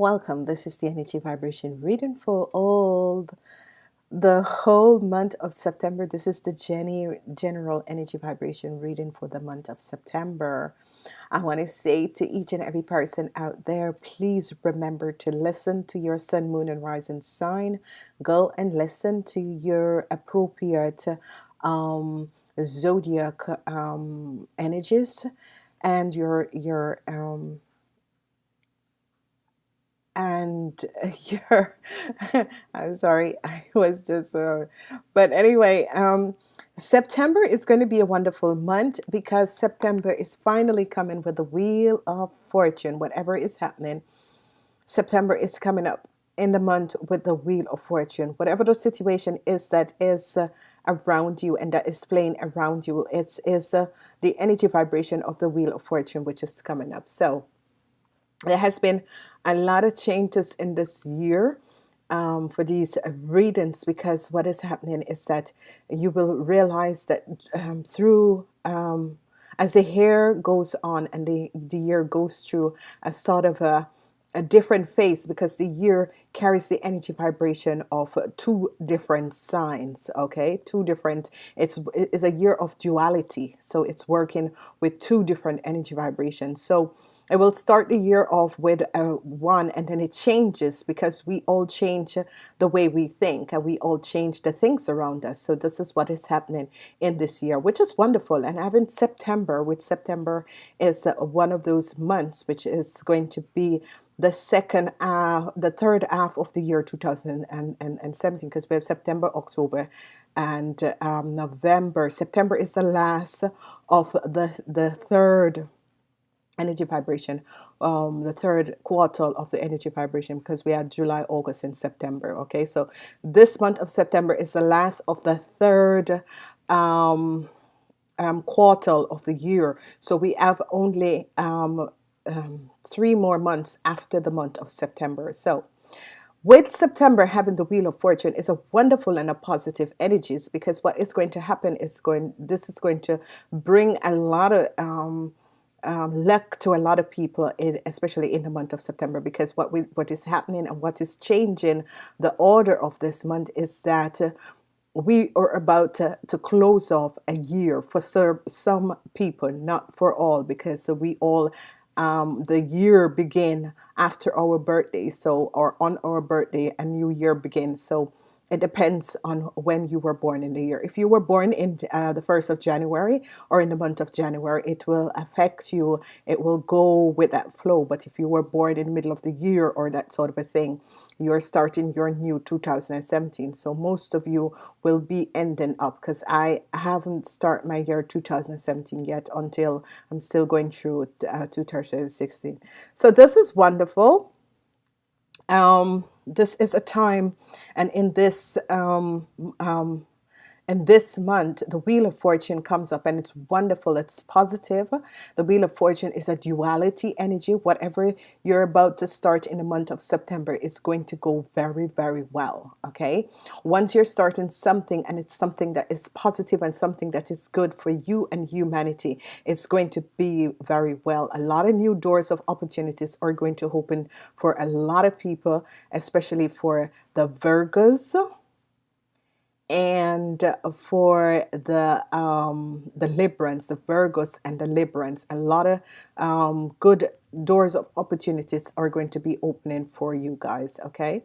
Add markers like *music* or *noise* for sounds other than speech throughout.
Welcome. This is the energy vibration reading for all the whole month of September. This is the Jenny general energy vibration reading for the month of September. I want to say to each and every person out there, please remember to listen to your sun, moon, and rising sign. Go and listen to your appropriate um, zodiac um, energies and your your um, and *laughs* you're I'm sorry I was just uh, but anyway um, September is going to be a wonderful month because September is finally coming with the wheel of fortune whatever is happening. September is coming up in the month with the wheel of fortune. Whatever the situation is that is uh, around you and that is playing around you it's is uh, the energy vibration of the wheel of fortune which is coming up. So there has been a lot of changes in this year um, for these readings because what is happening is that you will realize that um, through um, as the hair goes on and the, the year goes through a sort of a a different phase because the year carries the energy vibration of two different signs okay? Two different it's it's a year of duality. So it's working with two different energy vibrations. So it will start the year off with a one and then it changes because we all change the way we think and we all change the things around us. So this is what is happening in this year which is wonderful. And having September which September is one of those months which is going to be the second half, the third half of the year 2017 because we have September, October and um, November. September is the last of the, the third energy vibration um, the third quarter of the energy vibration because we had July August and September okay so this month of September is the last of the third um, um, quarter of the year so we have only um, um, three more months after the month of September. So with September having the wheel of fortune is a wonderful and a positive energies because what is going to happen is going this is going to bring a lot of um, um, luck to a lot of people in, especially in the month of September because what we what is happening and what is changing the order of this month is that uh, we are about to, to close off a year for some people not for all because we all um, the year begin after our birthday so or on our birthday a new year begins. So it depends on when you were born in the year. If you were born in uh, the 1st of January or in the month of January, it will affect you. It will go with that flow. But if you were born in the middle of the year or that sort of a thing, you're starting your new 2017. So most of you will be ending up because I haven't started my year 2017 yet until I'm still going through uh, 2016. So this is wonderful. Um, this is a time and in this um, um, and this month, the Wheel of Fortune comes up and it's wonderful. It's positive. The Wheel of Fortune is a duality energy. Whatever you're about to start in the month of September is going to go very, very well. Okay. Once you're starting something and it's something that is positive and something that is good for you and humanity, it's going to be very well. A lot of new doors of opportunities are going to open for a lot of people, especially for the Virgos and for the um, the Librans, the Virgos and the Librans, a lot of um, good doors of opportunities are going to be opening for you guys. Okay,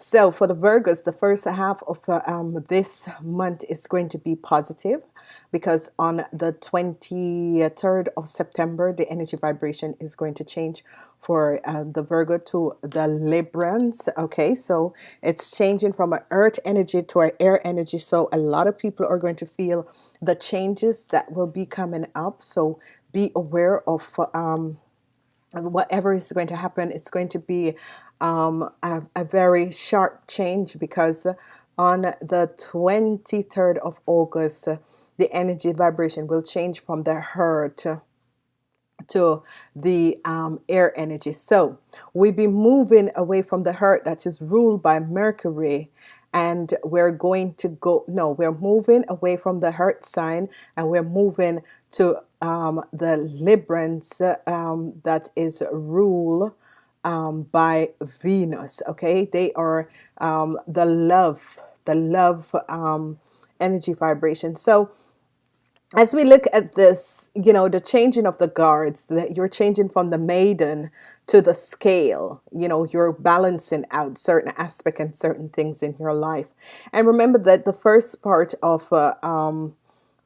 so for the Virgos, the first half of um, this month is going to be positive because on the 23rd of September, the energy vibration is going to change for uh, the Virgo to the Librans. Okay, so it's changing from an earth energy to an air energy. So a lot of people are going to feel the changes that will be coming up. So be aware of um, whatever is going to happen. It's going to be um, a, a very sharp change because on the 23rd of August the energy vibration will change from the hurt to the um, air energy. So we be moving away from the hurt that is ruled by Mercury and we're going to go no we're moving away from the hurt sign and we're moving to um, the Librans um, that is rule um, by Venus. Okay, they are um, the love, the love um, energy vibration. So as we look at this, you know, the changing of the guards, that you're changing from the maiden to the scale, you know, you're balancing out certain aspect and certain things in your life. And remember that the first part of uh, um,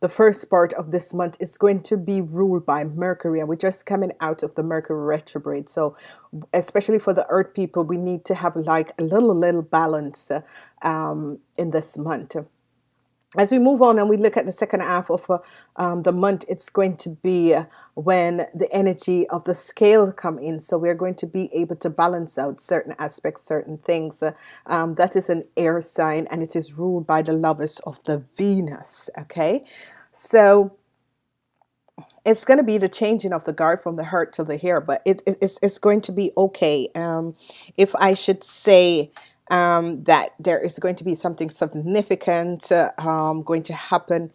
the first part of this month is going to be ruled by Mercury, and we're just coming out of the Mercury retrograde. So, especially for the Earth people, we need to have like a little, little balance um, in this month as we move on and we look at the second half of uh, um, the month it's going to be uh, when the energy of the scale come in. So we're going to be able to balance out certain aspects certain things uh, um, that is an air sign and it is ruled by the lovers of the Venus okay? So it's going to be the changing of the guard from the hurt to the here but it, it, it's, it's going to be okay. Um, if I should say um, that there is going to be something significant uh, um, going to happen.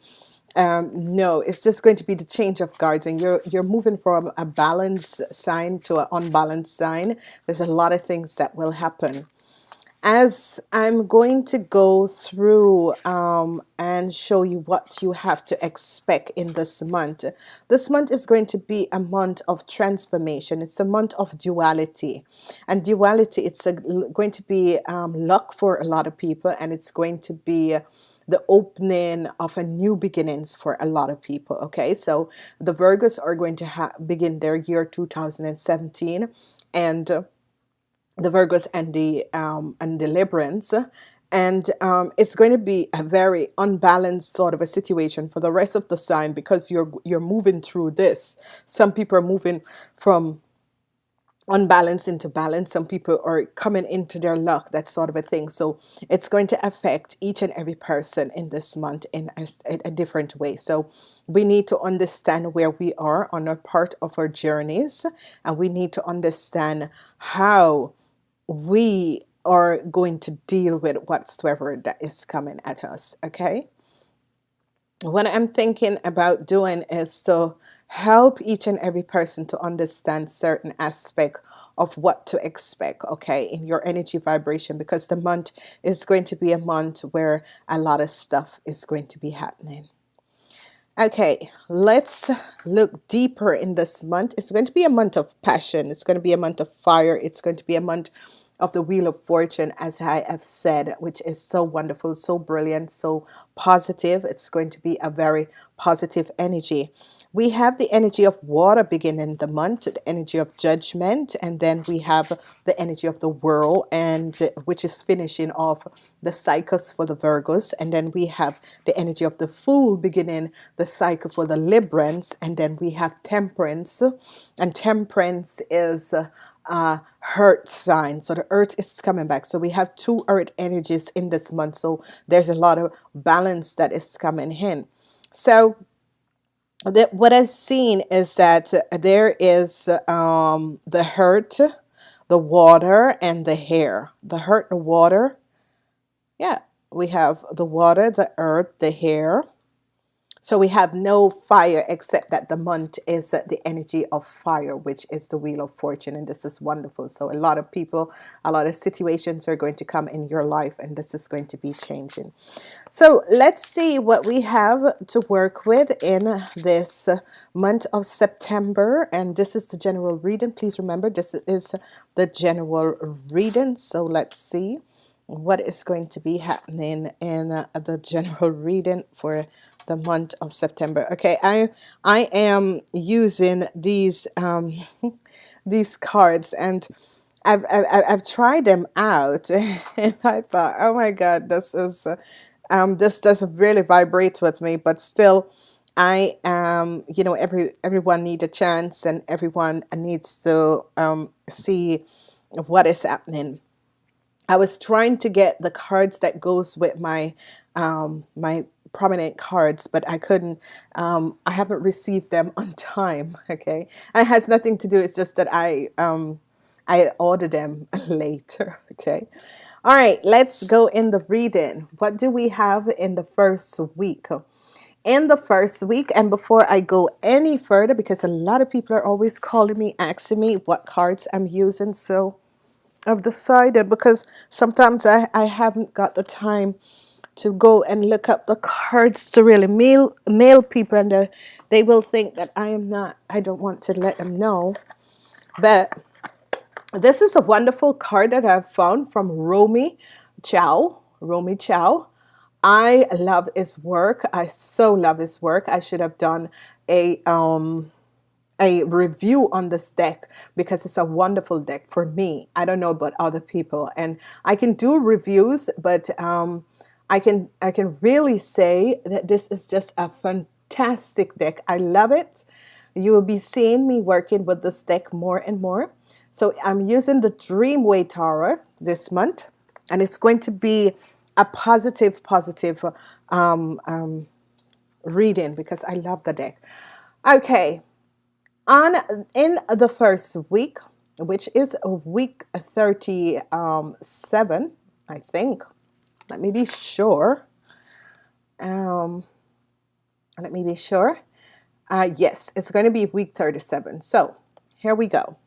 Um, no it's just going to be the change of guards and you're you're moving from a balanced sign to an unbalanced sign. There's a lot of things that will happen as I'm going to go through um, and show you what you have to expect in this month. This month is going to be a month of transformation. It's a month of duality. And duality, it's a, going to be um, luck for a lot of people and it's going to be the opening of a new beginnings for a lot of people okay so the Virgos are going to begin their year 2017 and the Virgos and the um, and the Librans. And um, it's going to be a very unbalanced sort of a situation for the rest of the sign because you're you're moving through this. Some people are moving from unbalance into balance some people are coming into their luck that sort of a thing. So it's going to affect each and every person in this month in a, a different way. So we need to understand where we are on a part of our journeys and we need to understand how we are going to deal with whatsoever that is coming at us okay? What I'm thinking about doing is to help each and every person to understand certain aspect of what to expect okay in your energy vibration because the month is going to be a month where a lot of stuff is going to be happening Okay, let's look deeper in this month. It's going to be a month of passion. It's going to be a month of fire. It's going to be a month of the Wheel of Fortune, as I have said, which is so wonderful, so brilliant, so positive. It's going to be a very positive energy. We have the energy of water beginning the month, the energy of judgment, and then we have the energy of the world, and which is finishing off the cycles for the Virgos, and then we have the energy of the Fool beginning the cycle for the Librans, and then we have Temperance, and Temperance is uh, hurt sign. So the earth is coming back. So we have two earth energies in this month. So there's a lot of balance that is coming in. So that what I've seen is that there is um, the hurt, the water, and the hair. The hurt, the water. Yeah, we have the water, the earth, the hair so we have no fire except that the month is the energy of fire, which is the wheel of fortune. And this is wonderful. So a lot of people, a lot of situations are going to come in your life and this is going to be changing. So let's see what we have to work with in this month of September. And this is the general reading. Please remember, this is the general reading. So let's see what is going to be happening in the general *laughs* reading for the month of September. Okay, I I am using these um, *laughs* these cards and I've, I've, I've tried them out *laughs* and I thought, oh my God, this is uh, um, this doesn't really vibrate with me, but still. I am, you know, every everyone needs a chance, and everyone needs to um, see what is happening. I was trying to get the cards that goes with my um, my prominent cards, but I couldn't, um, I haven't received them *laughs* on time. Okay. And it has nothing to do. It's just that I, um, I ordered them *laughs* later. Okay. All right, let's go in the reading. What do we have in the first week? in the first week. And before I go any further, because a lot of people are always calling me, asking me what cards I'm using. So I've decided because sometimes I, I haven't got the time to go and look up the cards to really mail mail people and uh, they will think that I am not I don't want to let them know. But this is a wonderful card that I've found from Rome Choi Rome Choi. I love his work. I so love his work. I should have done a um a review on this deck because it's a wonderful deck for me. I don't know about other people and I can do reviews but um, I can I can really say that this is just a fantastic deck. I love it. You will be seeing me working with this deck more and more. So I'm using the Dreamway Tarot this month and it's going to be a positive positive um, um, reading because I love the deck. Okay, on in the first week, which is week 37, I think. Let me be sure. Um, let me be sure. Uh, yes, it's going to be week 37. So here we go.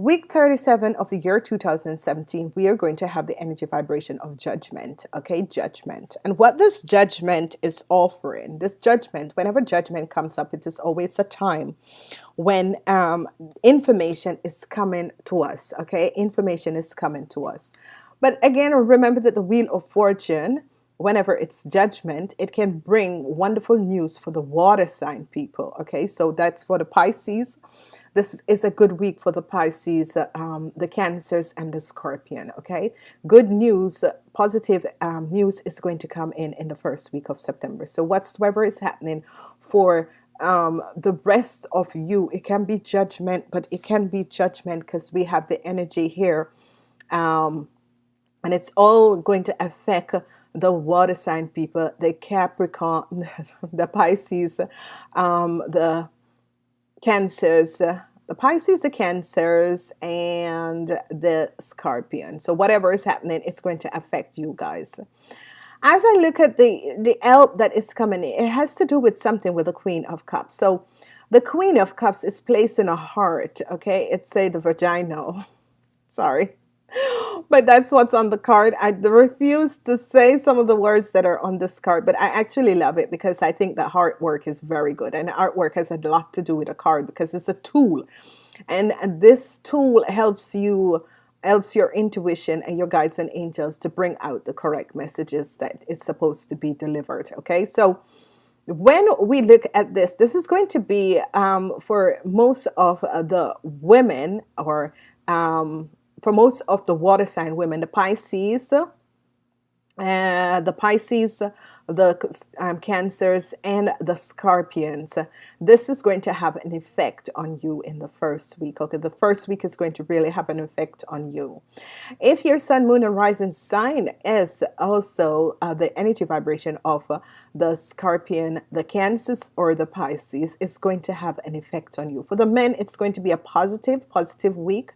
Week 37 of the year 2017, we are going to have the energy vibration of judgment. Okay, judgment. And what this judgment is offering, this judgment, whenever judgment comes up, it is always a time when um, information is coming to us. Okay, information is coming to us. But again, remember that the Wheel of Fortune whenever it's judgment, it can bring wonderful news for the water sign people. Okay, so that's for the Pisces. This is a good week for the Pisces, um, the Cancers, and the Scorpion. Okay, good news, positive um, news is going to come in in the first week of September. So whatsoever is happening for um, the rest of you, it can be judgment, but it can be judgment because we have the energy here. Um, and it's all going to affect the water sign people, the Capricorn, *laughs* the Pisces, um, the Cancers, the Pisces, the Cancers, and the Scorpion. So whatever is happening, it's going to affect you guys. As I look at the, the help that is coming, it has to do with something with the Queen of Cups. So the Queen of Cups is placed in a heart, okay? It's say the vagina. *laughs* Sorry but that's what's on the card. I refuse to say some of the words that are on this card, but I actually love it because I think that artwork is very good. And artwork has a lot to do with a card because it's a tool. And this tool helps you helps your intuition and your guides and angels to bring out the correct messages that is supposed to be delivered. Okay, so when we look at this, this is going to be um, for most of the women or um, for most of the water sign women, the Pisces, uh, the Pisces, the um, Cancers, and the Scorpions. This is going to have an effect on you in the first week. Okay, the first week is going to really have an effect on you. If your Sun, Moon, and Rising sign is also uh, the energy vibration of uh, the Scorpion, the Cancers, or the Pisces, it's going to have an effect on you. For the men, it's going to be a positive, positive week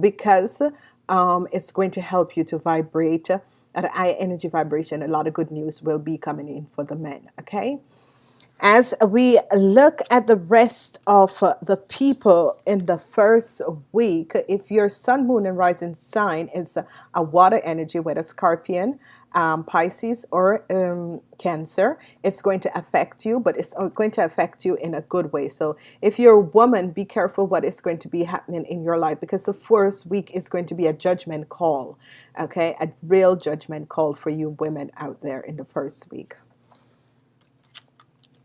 because um, it's going to help you to vibrate at high energy vibration. A lot of good news will be coming in for the men. Okay. As we look at the rest of uh, the people in the first week, if your sun, moon, and rising sign is a water energy, whether scorpion, um, Pisces or um, Cancer, it's going to affect you, but it's going to affect you in a good way. So if you're a woman, be careful what is going to be happening in your life because the first week is going to be a judgment call, okay? A real judgment call for you women out there in the first week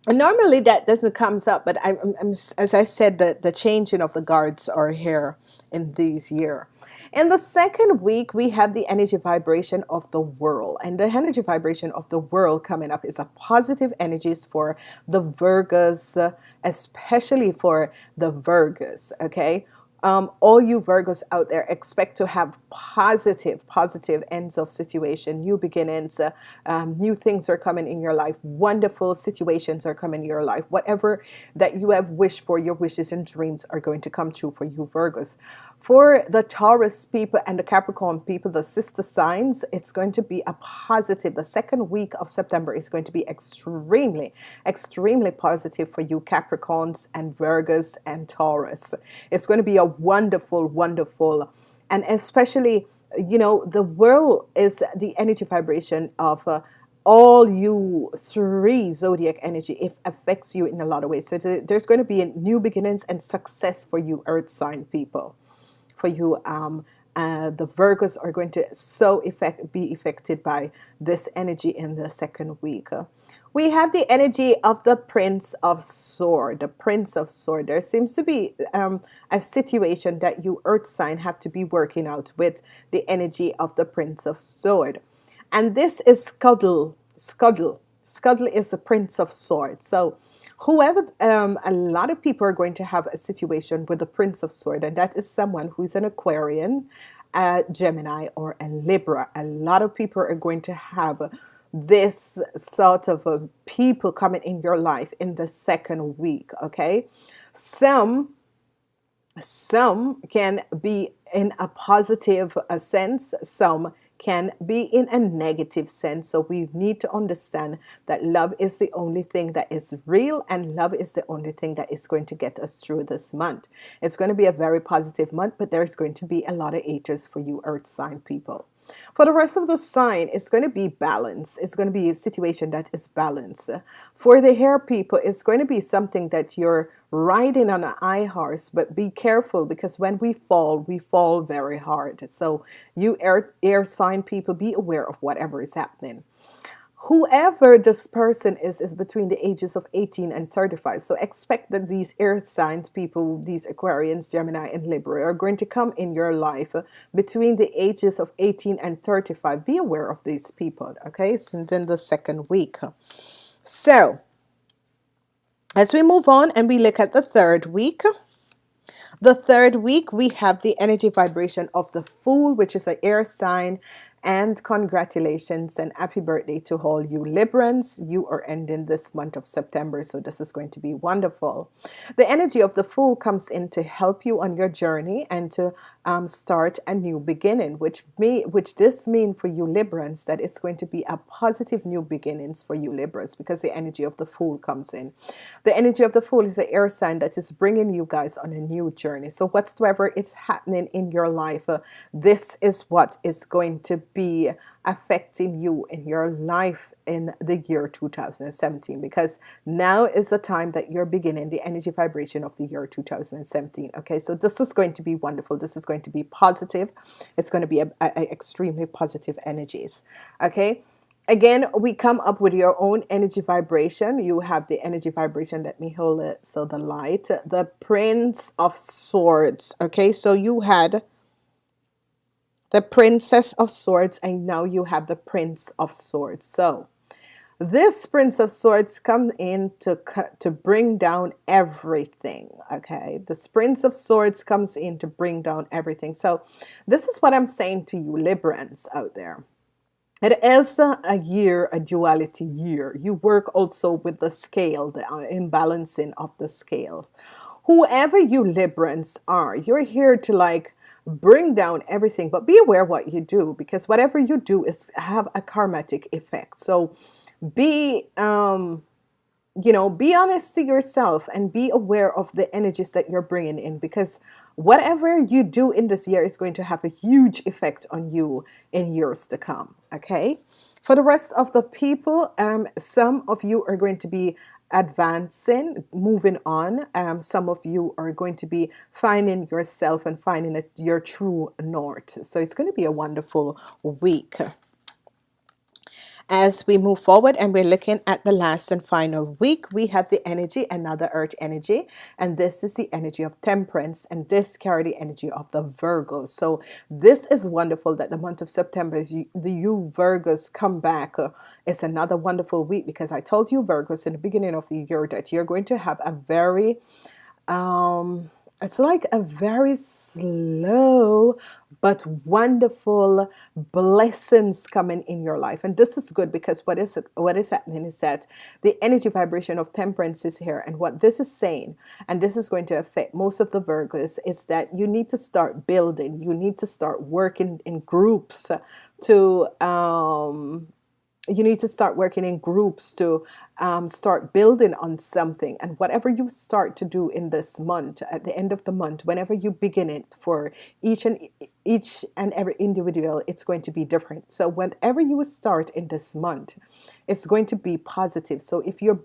normally that doesn't comes up but I, am as I said the, the changing of the guards are here in this year. In the second week we have the energy vibration of the world and the energy vibration of the world coming up is a positive energies for the Virgos especially for the Virgos okay um, all you Virgos out there expect to have positive, positive ends of situation, new beginnings, uh, um, new things are coming in your life, wonderful situations are coming in your life. Whatever that you have wished for, your wishes and dreams are going to come true for you Virgos. For the Taurus people and the Capricorn people, the sister signs, it's going to be a positive. The second week of September is going to be extremely, extremely positive for you Capricorns and Virgos and Taurus. It's going to be a wonderful, wonderful, and especially, you know, the world is the energy vibration of uh, all you three zodiac energy it affects you in a lot of ways so there's going to be new beginnings and success for you earth sign people for you. Um, uh, the Virgos are going to so effect, be affected by this energy in the second week. We have the energy of the Prince of Sword. The Prince of Sword. There seems to be um, a situation that you Earth sign have to be working out with the energy of the Prince of Sword. And this is Scuttle. Scuttle. Scuttle is the Prince of Swords. So whoever, um, a lot of people are going to have a situation with the Prince of Sword, and that is someone who's an Aquarian, a Gemini, or a Libra. A lot of people are going to have this sort of a people coming in your life in the second week. Okay, some some can be in a positive uh, sense, some can be in a negative sense. So we need to understand that love is the only thing that is real and love is the only thing that is going to get us through this month. It's going to be a very positive month, but there's going to be a lot of haters for you earth sign people. For the rest of the sign, it's going to be balance. It's going to be a situation that is balanced. For the hair people, it's going to be something that you're riding on an high horse, but be careful because when we fall, we fall very hard. So you air, air sign people, be aware of whatever is happening whoever this person is is between the ages of 18 and 35 so expect that these air signs people these aquarians gemini and libra are going to come in your life between the ages of 18 and 35 be aware of these people okay? So then the second week. So as we move on and we look at the third week the third week we have the energy vibration of the fool which is an air sign and congratulations and happy birthday to all you Librans. You are ending this month of September, so this is going to be wonderful. The energy of the Fool comes in to help you on your journey and to um, start a new beginning, which may, which this mean for you Librans that it's going to be a positive new beginnings for you Libras because the energy of the Fool comes in. The energy of the Fool is the air sign that is bringing you guys on a new journey. So whatsoever is happening in your life, uh, this is what is going to be affecting you in your life in the year 2017 because now is the time that you're beginning the energy vibration of the year 2017 okay? So this is going to be wonderful. This is going to be positive. It's going to be a, a, a extremely positive energies okay? Again we come up with your own energy vibration. You have the energy vibration let me hold it so the light the prince of swords okay? So you had the Princess of Swords, and now you have the Prince of Swords. So this Prince of Swords comes in to, to bring down everything, okay? This Prince of Swords comes in to bring down everything. So this is what I'm saying to you Librans out there. It is a year, a duality year. You work also with the scale, the uh, imbalancing of the scales. Whoever you Librans are, you're here to like bring down everything but be aware what you do because whatever you do is have a karmatic effect. So be um you know be honest to yourself and be aware of the energies that you're bringing in because whatever you do in this year is going to have a huge effect on you in years to come okay for the rest of the people um, some of you are going to be advancing, moving on. Um, some of you are going to be finding yourself and finding a, your true north. So it's going to be a wonderful week as we move forward and we're looking at the last and final week we have the energy another earth energy and this is the energy of temperance and this carry the energy of the Virgos so this is wonderful that the month of September is you, the you Virgos come back. It's another wonderful week because I told you Virgos in the beginning of the year that you're going to have a very um it's like a very slow but wonderful blessings coming in your life. And this is good because what is it, what is happening is that the energy vibration of temperance is here. And what this is saying and this is going to affect most of the Virgos is that you need to start building. You need to start working in groups to um you need to start working in groups to um, start building on something. And whatever you start to do in this month at the end of the month whenever you begin it for each and each and every individual it's going to be different. So whenever you start in this month it's going to be positive. So if you're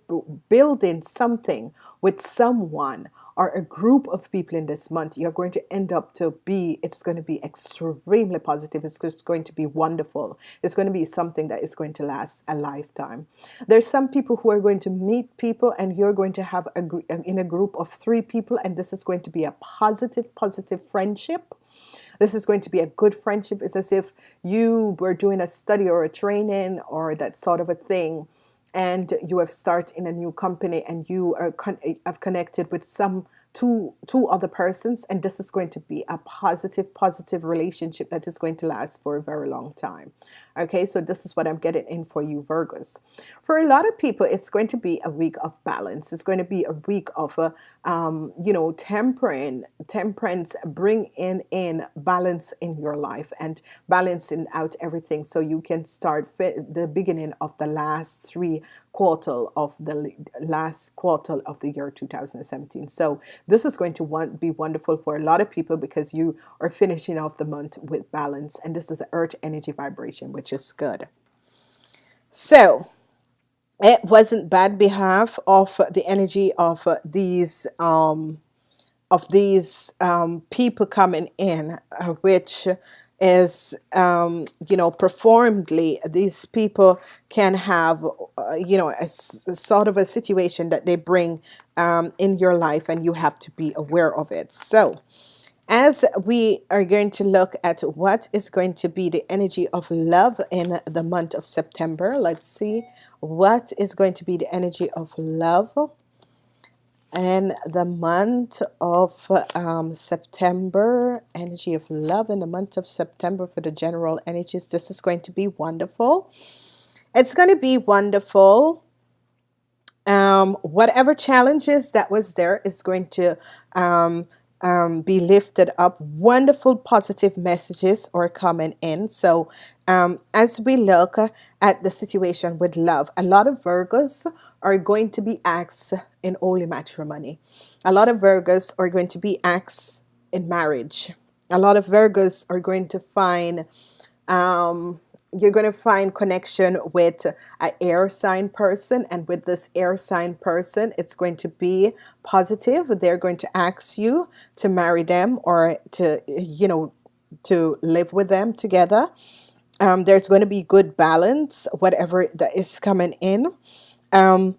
building something with someone or a group of people in this month, you're going to end up to be, it's going to be extremely positive. It's just going to be wonderful. It's going to be something that is going to last a lifetime. There's some people who are going to meet people and you're going to have a, in a group of three people and this is going to be a positive, positive friendship. This is going to be a good friendship. It's as if you were doing a study or a training or that sort of a thing and you have started in a new company and you are con- have connected with some two two other persons and this is going to be a positive positive relationship that is going to last for a very long time okay so this is what I'm getting in for you Virgos. For a lot of people it's going to be a week of balance. It's going to be a week of a um, you know tempering temperance bring in in balance in your life and balancing out everything so you can start the beginning of the last three quarter of the last quarter of the year 2017 so this is going to want, be wonderful for a lot of people because you are finishing off the month with balance and this is the earth energy vibration which is good. So it wasn't bad behalf of the energy of these um, of these um, people coming in, uh, which is um, you know performedly these people can have uh, you know a, a, sort of a situation that they bring um, in your life and you have to be aware of it. So as we are going to look at what is going to be the energy of love in the month of September let's see what is going to be the energy of love and the month of um, September. Energy of love in the month of September for the general energies. This is going to be wonderful. It's going to be wonderful. Um, whatever challenges that was there is going to um, um, be lifted up. Wonderful positive messages are coming in. So um, as we look at the situation with love, a lot of Virgos are going to be asked in holy matrimony. A lot of Virgos are going to be asked in marriage. A lot of Virgos are going to find um, you're going to find connection with an air sign person and with this air sign person it's going to be positive. They're going to ask you to marry them or to you know to live with them together. Um, there's going to be good balance whatever that is coming in. Um,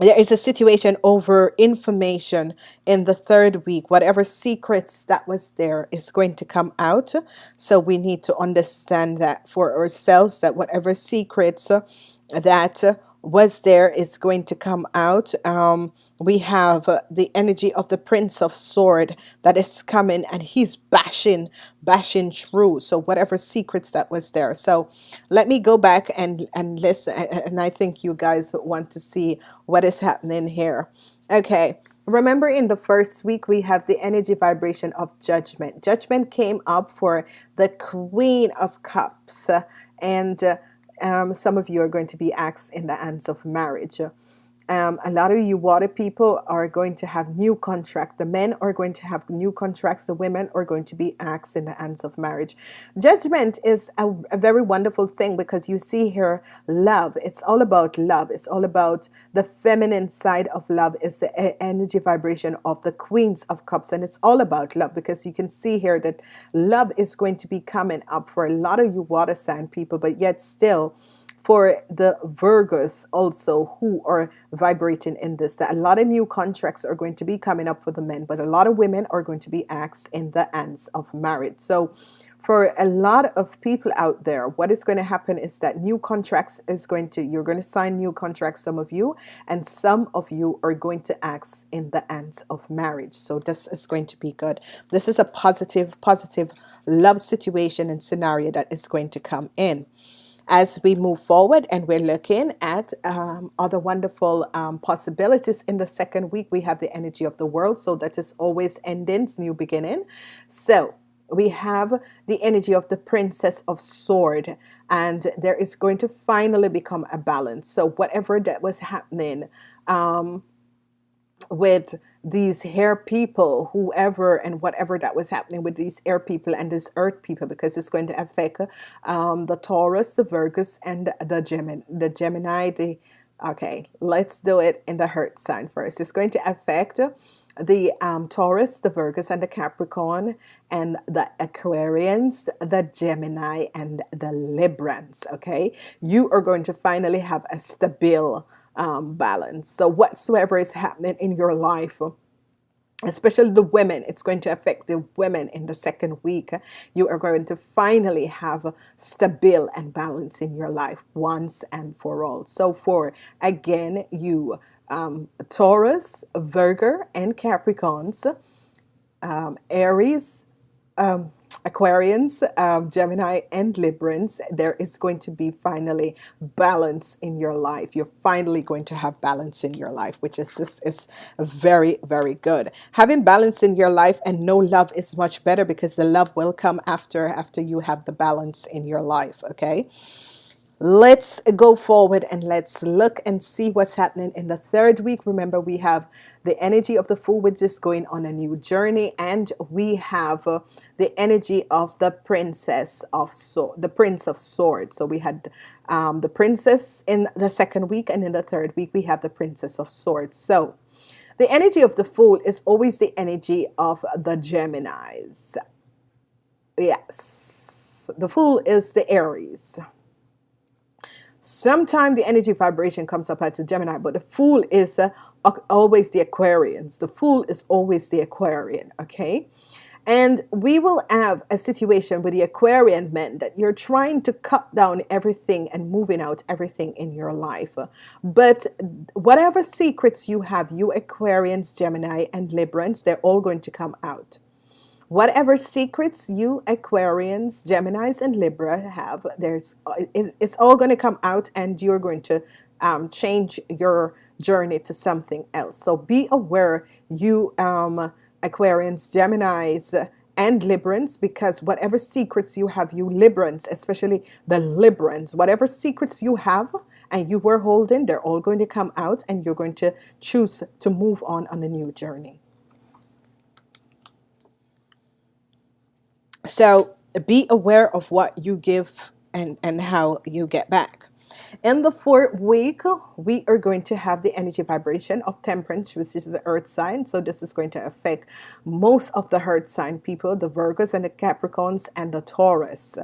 there is a situation over information in the third week. Whatever secrets that was there is going to come out. So we need to understand that for ourselves that whatever secrets that was there is going to come out. Um, we have uh, the energy of the Prince of Sword that is coming and he's bashing, bashing through. So whatever secrets that was there. So let me go back and, and listen. And I think you guys want to see what is happening here. Okay. Remember in the first week, we have the energy vibration of judgment. Judgment came up for the Queen of Cups. And uh, um, some of you are going to be asked in the hands of marriage. Um, a lot of you water people are going to have new contract. The men are going to have new contracts. The women are going to be asked in the hands of marriage. Judgment is a, a very wonderful thing because you see here love. It's all about love. It's all about the feminine side of love is the energy vibration of the queens of cups. And it's all about love because you can see here that love is going to be coming up for a lot of you water sign people, but yet still for the Virgos also who are vibrating in this that a lot of new contracts are going to be coming up for the men but a lot of women are going to be asked in the ends of marriage. So for a lot of people out there what is going to happen is that new contracts is going to you're going to sign new contracts some of you and some of you are going to act in the ends of marriage. So this is going to be good. This is a positive positive love situation and scenario that is going to come in as we move forward and we're looking at um, other wonderful um, possibilities in the second week we have the energy of the world. So that is always endings new beginning. So we have the energy of the princess of sword and there is going to finally become a balance. So whatever that was happening um, with these hair people, whoever and whatever that was happening with these air people and these earth people, because it's going to affect um, the Taurus, the Virgus, and the Gemini, the Gemini, the okay, let's do it in the Heart sign first. It's going to affect the um, Taurus, the Virgus, and the Capricorn, and the Aquarians, the Gemini, and the Librans. Okay, you are going to finally have a stable um, balance. So whatsoever is happening in your life, especially the women, it's going to affect the women in the second week. You are going to finally have stable and balance in your life once and for all. So for again, you um, Taurus, Virgo, and Capricorns, um, Aries, um, Aquarians, um, Gemini, and Librans, there is going to be finally balance in your life. You're finally going to have balance in your life, which is this is very, very good. Having balance in your life and no love is much better because the love will come after after you have the balance in your life. Okay. Let's go forward and let's look and see what's happening in the third week. Remember, we have the energy of the Fool, which is going on a new journey, and we have uh, the energy of the Princess of Sword, the Prince of Swords. So we had um, the Princess in the second week, and in the third week we have the Princess of Swords. So the energy of the Fool is always the energy of the Geminis. Yes, the Fool is the Aries. Sometimes the energy vibration comes up as a Gemini, but the Fool is uh, always the Aquarians. The Fool is always the Aquarian, okay? And we will have a situation with the Aquarian men that you're trying to cut down everything and moving out everything in your life. But whatever secrets you have, you Aquarians, Gemini, and Librans, they're all going to come out. Whatever secrets you Aquarians, Geminis, and Libra have, there's it's all going to come out and you're going to um, change your journey to something else. So be aware, you um, Aquarians, Geminis, and Librans, because whatever secrets you have, you Librans, especially the Librans, whatever secrets you have and you were holding, they're all going to come out and you're going to choose to move on on a new journey. So be aware of what you give and, and how you get back. In the fourth week, we are going to have the energy vibration of temperance, which is the earth sign. So this is going to affect most of the earth sign people, the Virgos and the Capricorns and the Taurus.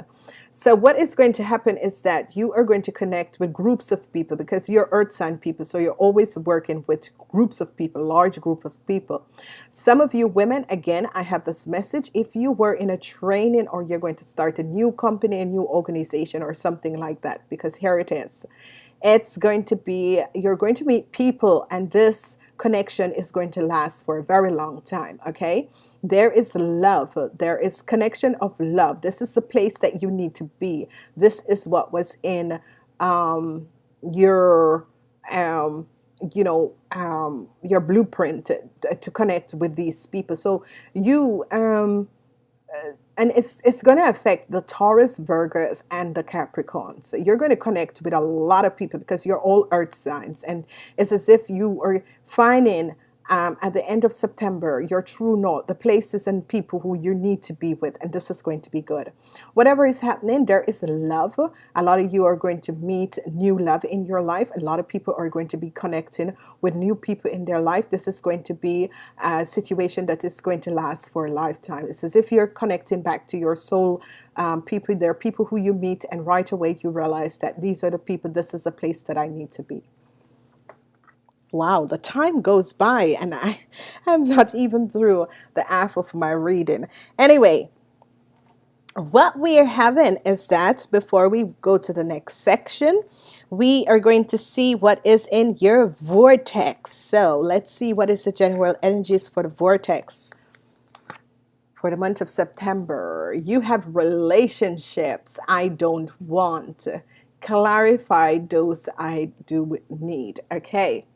So what is going to happen is that you are going to connect with groups of people because you're earth sign people. So you're always working with groups of people, large group of people. Some of you women, again, I have this message. If you were in a training or you're going to start a new company, a new organization or something like that, because here it is. It's going to be, you're going to meet people and this connection is going to last for a very long time. Okay there is love. There is connection of love. This is the place that you need to be. This is what was in um, your um, you know um, your blueprint to, to, connect with these people. So you um, uh, and it's it's going to affect the Taurus, Virgos, and the Capricorns. So you're going to connect with a lot of people because you're all earth signs, and it's as if you are finding um, at the end of September, your true north, the places and people who you need to be with, and this is going to be good. Whatever is happening, there is love. A lot of you are going to meet new love in your life. A lot of people are going to be connecting with new people in their life. This is going to be a situation that is going to last for a lifetime. It's as if you're connecting back to your soul um, people. There are people who you meet, and right away you realize that these are the people, this is the place that I need to be wow, the time goes by and I *laughs* am not even through the half of my reading. Anyway, what we are having is that before we go to the next section, we are going to see what is in your vortex. So let's see what is the general energies for the vortex for the month of September. You have relationships I don't want. Clarify those I do need. Okay.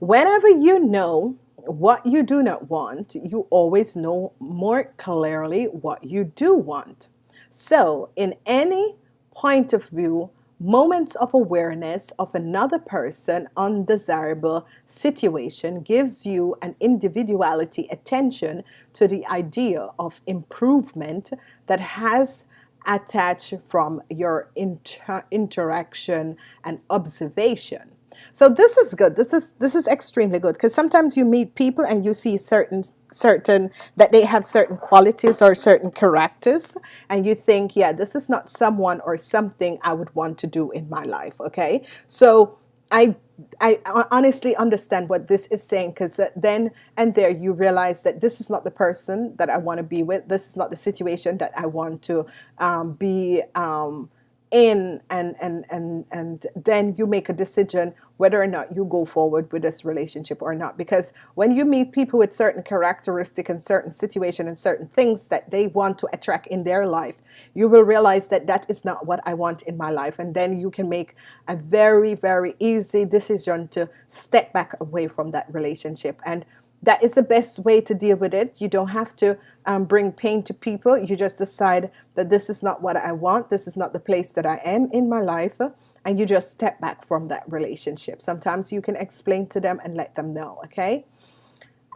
Whenever you know what you do not want, you always know more clearly what you do want. So, in any point of view, moments of awareness of another person undesirable situation gives you an individuality attention to the idea of improvement that has attached from your inter interaction and observation so this is good. This is this is extremely good because sometimes you meet people and you see certain certain that they have certain qualities or certain characters and you think, yeah, this is not someone or something I would want to do in my life. Okay, so I I honestly understand what this is saying because then and there you realize that this is not the person that I want to be with. This is not the situation that I want to um, be. Um, in and and and and then you make a decision whether or not you go forward with this relationship or not. Because when you meet people with certain characteristic and certain situation and certain things that they want to attract in their life you will realize that that is not what I want in my life. And then you can make a very very easy decision to step back away from that relationship. And that is the best way to deal with it. You don't have to um, bring pain to people. You just decide that this is not what I want. This is not the place that I am in my life. And you just step back from that relationship. Sometimes you can explain to them and let them know. Okay.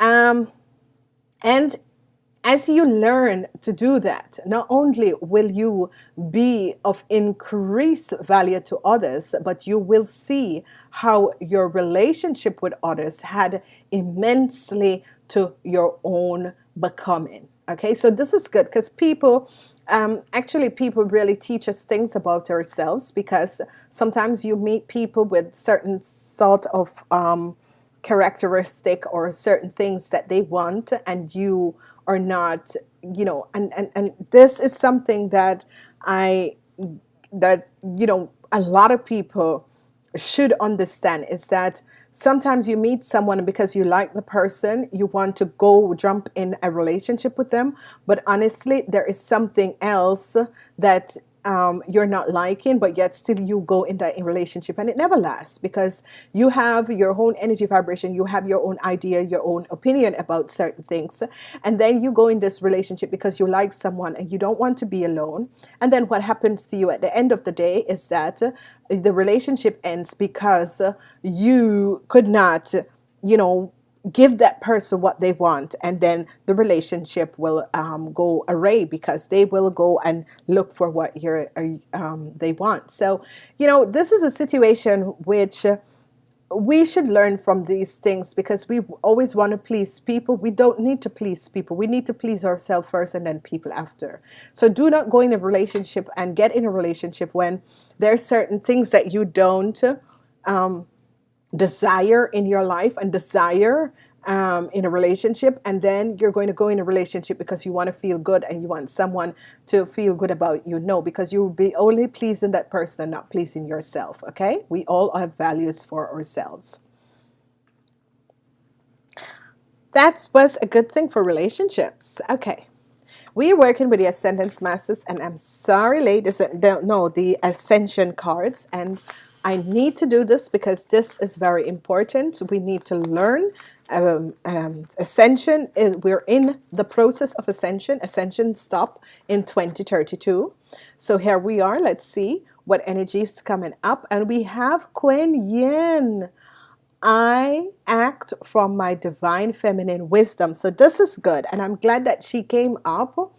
Um, and as you learn to do that, not only will you be of increased value to others, but you will see how your relationship with others had immensely to your own becoming. Okay, so this is good because people um, actually people really teach us things about ourselves because sometimes you meet people with certain sort of um, characteristic or certain things that they want and you are not you know and and, and this is something that I that you know a lot of people should understand is that sometimes you meet someone because you like the person you want to go jump in a relationship with them but honestly there is something else that um, you're not liking, but yet still you go in that relationship and it never lasts because you have your own energy vibration, you have your own idea, your own opinion about certain things. And then you go in this relationship because you like someone and you don't want to be alone. And then what happens to you at the end of the day is that the relationship ends because you could not, you know, give that person what they want and then the relationship will um, go array because they will go and look for what you're um, they want. So you know this is a situation which we should learn from these things because we always want to please people. We don't need to please people. We need to please ourselves first and then people after. So do not go in a relationship and get in a relationship when there are certain things that you don't um, desire in your life and desire um, in a relationship and then you're going to go in a relationship because you want to feel good and you want someone to feel good about you. No because you will be only pleasing that person not pleasing yourself okay? We all have values for ourselves. That was a good thing for relationships. Okay. We are working with the Ascendance Masters and I'm sorry ladies don't know the Ascension cards and I need to do this because this is very important. We need to learn um, um, ascension. Is, we're in the process of ascension. Ascension stop in 2032. So here we are. Let's see what energy is coming up. And we have Kuan Yin. I act from my divine feminine wisdom. So this is good. And I'm glad that she came up.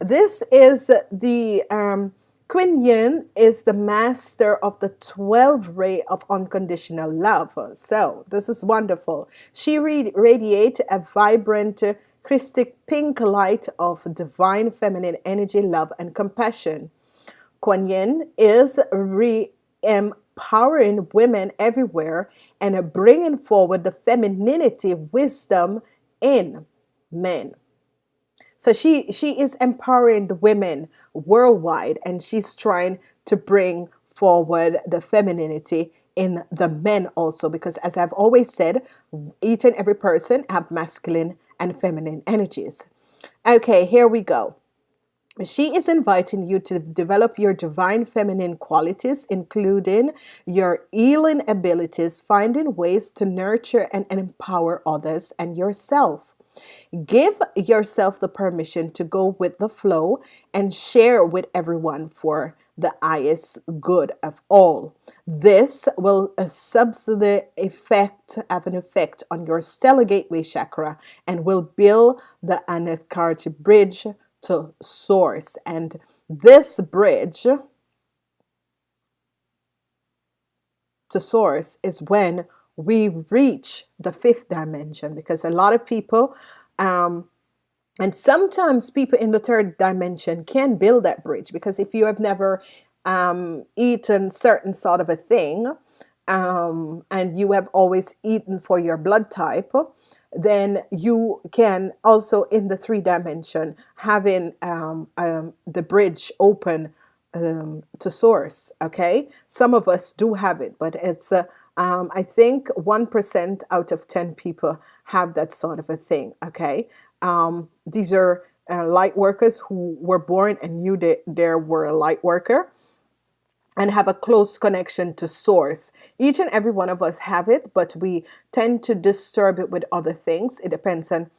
This is the um, Kuan Yin is the master of the 12 ray of unconditional love. So this is wonderful. She radiates a vibrant crystal pink light of divine feminine energy, love, and compassion. Kuan Yin is re empowering women everywhere and bringing forward the femininity wisdom in men. So she she is empowering the women worldwide and she's trying to bring forward the femininity in the men also because as I've always said each and every person have masculine and feminine energies. Okay, here we go. She is inviting you to develop your divine feminine qualities, including your healing abilities, finding ways to nurture and empower others and yourself. Give yourself the permission to go with the flow and share with everyone for the highest good of all. This will uh, a subsidy effect have an effect on your stellar gateway chakra and will build the Antahkarana bridge to source. And this bridge to source is when we reach the fifth dimension because a lot of people um, and sometimes people in the third dimension can build that bridge because if you have never um, eaten certain sort of a thing um, and you have always eaten for your blood type then you can also in the three dimension having um, um, the bridge open um, to source okay? Some of us do have it but it's uh, um, I think 1% out of 10 people have that sort of a thing okay um, these are uh, light workers who were born and knew that they were a light worker and have a close connection to source. Each and every one of us have it, but we tend to disturb it with other things. It depends on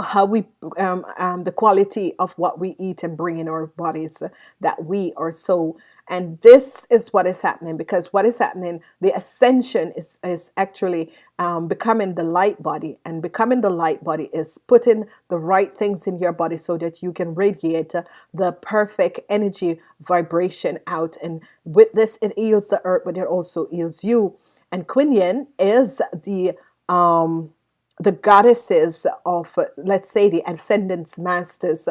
how we um, um, the quality of what we eat and bring in our bodies that we are so and this is what is happening because what is happening the ascension is is actually um, becoming the light body and becoming the light body is putting the right things in your body so that you can radiate the perfect energy vibration out. And with this it heals the earth but it also heals you. And Yin is the um the goddesses of, let's say, the ascendance masters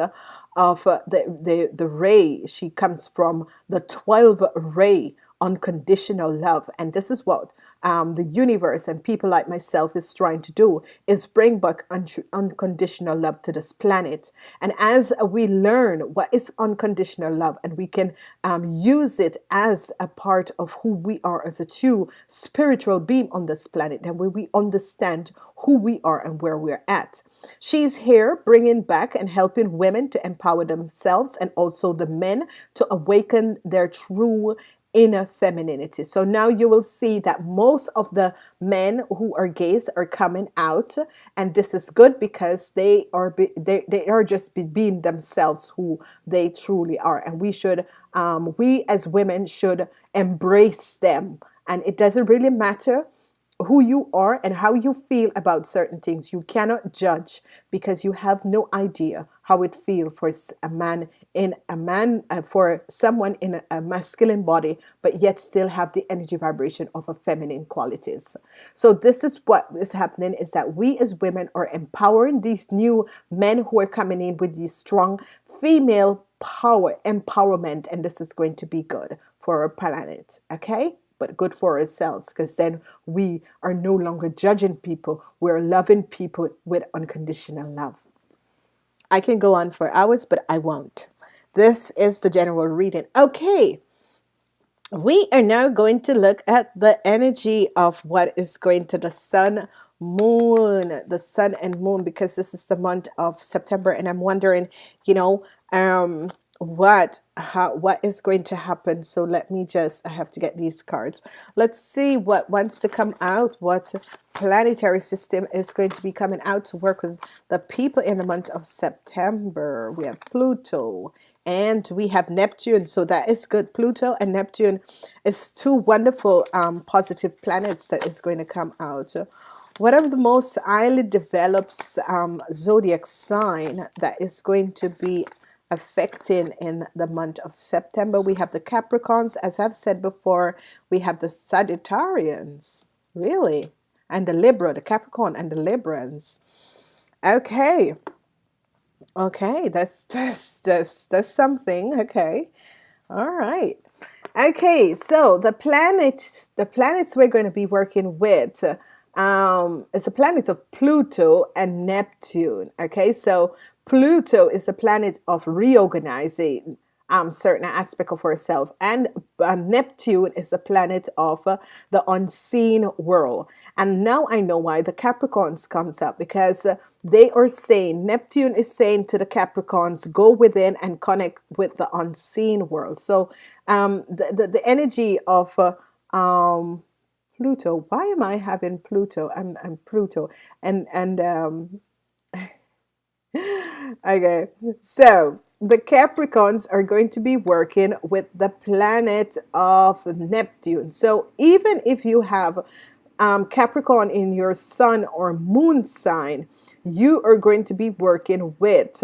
of the, the, the ray. She comes from the 12 ray unconditional love. And this is what um, the universe and people like myself is trying to do is bring back un unconditional love to this planet. And as we learn what is unconditional love and we can um, use it as a part of who we are as a true spiritual being on this planet, then when we understand who we are and where we're at. She's here bringing back and helping women to empower themselves and also the men to awaken their true inner femininity. So now you will see that most of the men who are gays are coming out and this is good because they are be, they, they are just be, being themselves who they truly are and we should um, we as women should embrace them and it doesn't really matter who you are and how you feel about certain things. You cannot judge because you have no idea how it feels for a man in a man uh, for someone in a, a, masculine body but yet still have the energy vibration of a feminine qualities so this is what is happening is that we as women are empowering these new men who are coming in with these strong female power empowerment and this is going to be good for our planet okay but good for ourselves because then we are no longer judging people. We're loving people with unconditional love. I can go on for hours, but I won't. This is the general reading. Okay. We are now going to look at the energy of what is going to the sun, moon, the sun and moon, because this is the month of September. And I'm wondering, you know, um, what how, what is going to happen. So let me just I have to get these cards. Let's see what wants to come out what planetary system is going to be coming out to work with the people in the month of September. We have Pluto and we have Neptune. So that is good. Pluto and Neptune is two wonderful um, positive planets that is going to come out. Whatever the most highly develops um, zodiac sign that is going to be affecting in the month of September. We have the Capricorns, as I've said before, we have the Sagittarians, really, and the Libra, the Capricorn and the Librans. Okay, okay, that's *laughs* that's that's that's something. Okay, all right. Okay, so the planet, the planets we're going to be working with um, is a planet of Pluto and Neptune. Okay, so Pluto is the planet of reorganizing um, certain aspect of herself, and uh, Neptune is the planet of uh, the unseen world. And now I know why the Capricorns comes up because uh, they are saying Neptune is saying to the Capricorns, go within and connect with the unseen world. So um, the, the, the energy of uh, um, Pluto. Why am I having Pluto? I'm, I'm Pluto, and and um, *laughs* okay, so the Capricorns are going to be working with the planet of Neptune. So even if you have um, Capricorn in your sun or moon sign, you are going to be working with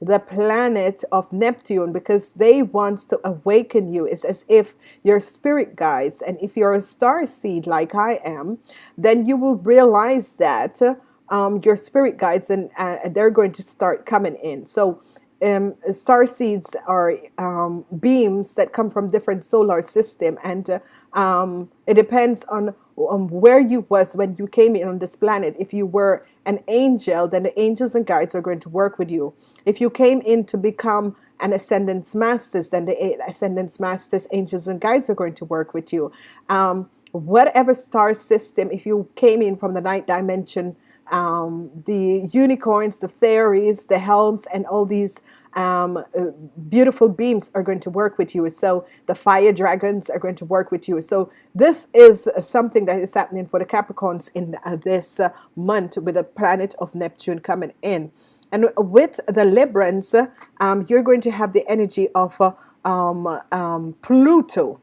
the planet of Neptune because they want to awaken you. It's as if your spirit guides, and if you're a star seed like I am, then you will realize that um, your spirit guides and uh, they're going to start coming in. So um, star seeds are um, beams that come from different solar system and uh, um, it depends on um, where you was when you came in on this planet. If you were an angel then the angels and guides are going to work with you. If you came in to become an ascendance masters then the ascendance masters angels and guides are going to work with you. Um, whatever star system if you came in from the ninth dimension um, the unicorns, the fairies, the helms, and all these um, uh, beautiful beams are going to work with you. So the fire dragons are going to work with you. So this is something that is happening for the Capricorns in uh, this uh, month with the planet of Neptune coming in. And with the Librans, um, you're going to have the energy of uh, um, um, Pluto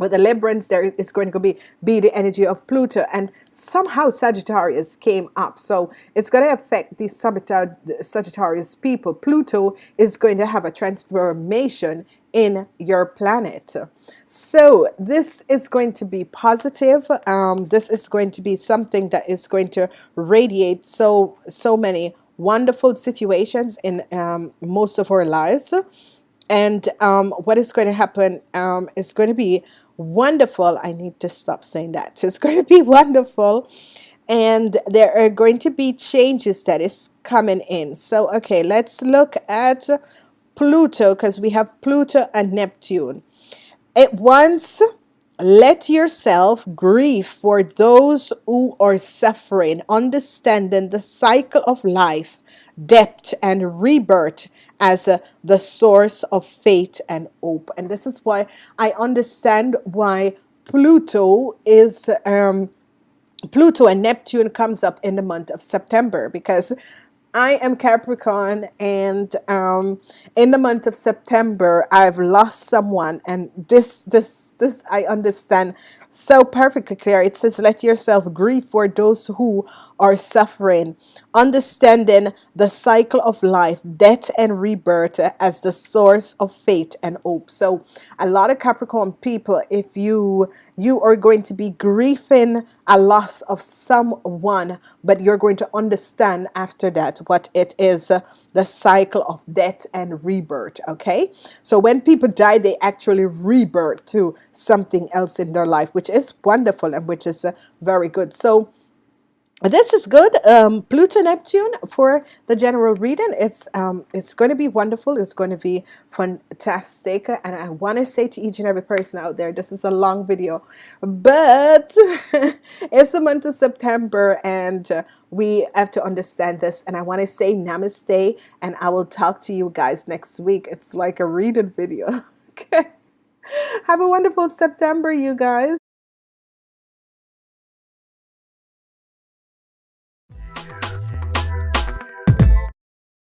with the Librans, there is going to be, be the energy of Pluto, and somehow Sagittarius came up. So it's going to affect these Sagittarius people. Pluto is going to have a transformation in your planet. So this is going to be positive. Um, this is going to be something that is going to radiate so, so many wonderful situations in um, most of our lives. And um, what is going to happen um, is going to be wonderful. I need to stop saying that. *laughs* It's going to be wonderful. And there are going to be changes that is coming in. So, okay, let's look at Pluto because we have Pluto and Neptune. It once let yourself grieve for those who are suffering, understanding the cycle of life, death, and rebirth as uh, the source of faith and hope. And this is why I understand why Pluto is um, Pluto and Neptune comes up in the month of September because I am Capricorn and um, in the month of September I've lost someone and this this this I understand so perfectly clear. It says let yourself grieve for those who are suffering. Understanding the cycle of life death and rebirth as the source of faith and hope. So a lot of Capricorn people if you you are going to be grieving a loss of someone but you're going to understand after that what it is uh, the cycle of death and rebirth okay? So when people die they actually rebirth to something else in their life which is wonderful and which is uh, very good. So this is good. Um, Pluto Neptune for the general reading. It's um, it's going to be wonderful. It's going to be fantastic. And I want to say to each and every person out there, this is a long video, but *laughs* it's the month of September, and uh, we have to understand this. And I want to say Namaste, and I will talk to you guys next week. It's like a reading video. *laughs* Okay. Have a wonderful September, you guys.